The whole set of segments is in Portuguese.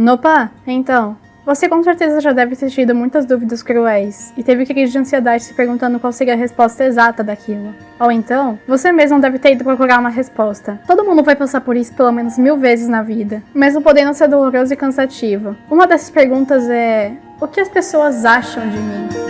Nopa, então, você com certeza já deve ter tido muitas dúvidas cruéis e teve crise de ansiedade se perguntando qual seria a resposta exata daquilo. Ou então, você mesmo deve ter ido procurar uma resposta. Todo mundo vai passar por isso pelo menos mil vezes na vida, mesmo podendo ser doloroso e cansativo. Uma dessas perguntas é: o que as pessoas acham de mim?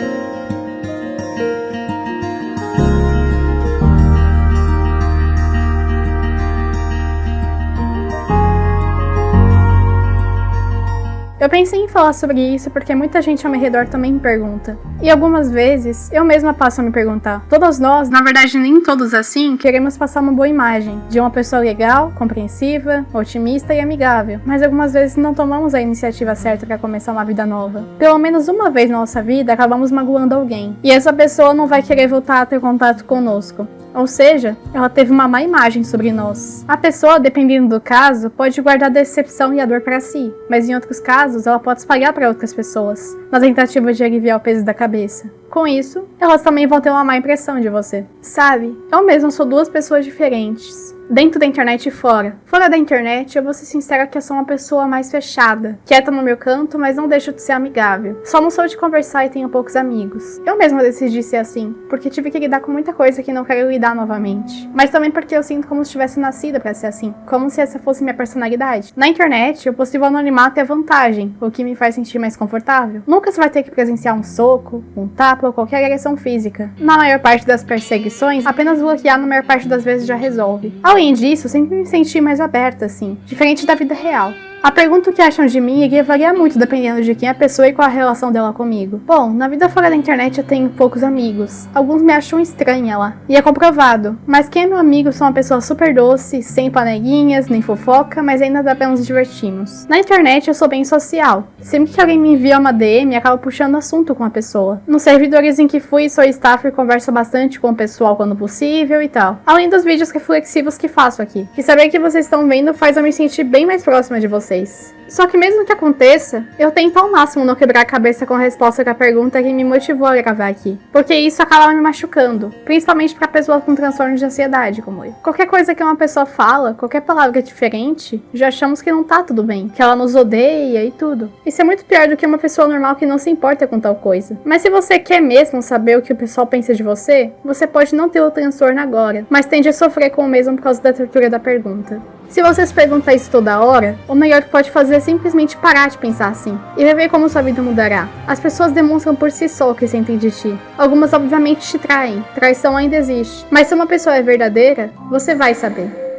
Eu pensei em falar sobre isso porque muita gente ao meu redor também me pergunta. E algumas vezes, eu mesma passo a me perguntar. Todos nós, na verdade nem todos assim, queremos passar uma boa imagem de uma pessoa legal, compreensiva, otimista e amigável. Mas algumas vezes não tomamos a iniciativa certa para começar uma vida nova. Pelo menos uma vez na nossa vida, acabamos magoando alguém. E essa pessoa não vai querer voltar a ter contato conosco. Ou seja, ela teve uma má imagem sobre nós. A pessoa, dependendo do caso, pode guardar a decepção e a dor para si, mas em outros casos ela pode espalhar para outras pessoas, na tentativa de aliviar o peso da cabeça. Com isso, elas também vão ter uma má impressão de você. Sabe, eu mesma sou duas pessoas diferentes dentro da internet e fora. Fora da internet, eu vou ser sincera que eu sou uma pessoa mais fechada, quieta no meu canto, mas não deixo de ser amigável. Só não sou de conversar e tenho poucos amigos. Eu mesma decidi ser assim, porque tive que lidar com muita coisa que não quero lidar novamente. Mas também porque eu sinto como se tivesse nascida para ser assim, como se essa fosse minha personalidade. Na internet, o possível anonimato é vantagem, o que me faz sentir mais confortável. Nunca você vai ter que presenciar um soco, um tapa ou qualquer agressão física. Na maior parte das perseguições, apenas bloquear na maior parte das vezes já resolve. Além Além disso, sempre me senti mais aberta, assim, diferente da vida real. A pergunta que acham de mim iria variar muito dependendo de quem é a pessoa e qual a relação dela comigo. Bom, na vida fora da internet eu tenho poucos amigos. Alguns me acham estranha lá. E é comprovado. Mas quem é meu amigo são uma pessoa super doce, sem panelinhas, nem fofoca, mas ainda dá pra nos divertirmos. Na internet eu sou bem social. Sempre que alguém me envia uma DM, acabo puxando assunto com a pessoa. Nos servidores em que fui, sou staff e converso bastante com o pessoal quando possível e tal. Além dos vídeos reflexivos que faço aqui. E saber que vocês estão vendo faz eu me sentir bem mais próxima de vocês. Só que mesmo que aconteça, eu tento ao máximo não quebrar a cabeça com a resposta que a pergunta que me motivou a gravar aqui. Porque isso acaba me machucando, principalmente para pessoas com transtorno de ansiedade como eu. Qualquer coisa que uma pessoa fala, qualquer palavra diferente, já achamos que não tá tudo bem, que ela nos odeia e tudo. Isso é muito pior do que uma pessoa normal que não se importa com tal coisa. Mas se você quer mesmo saber o que o pessoal pensa de você, você pode não ter o transtorno agora, mas tende a sofrer com o mesmo por causa da tortura da pergunta. Se você se pergunta isso toda hora, o melhor que pode fazer é simplesmente parar de pensar assim e ver como sua vida mudará. As pessoas demonstram por si só o que sentem de ti. Algumas obviamente te traem, traição ainda existe, mas se uma pessoa é verdadeira, você vai saber.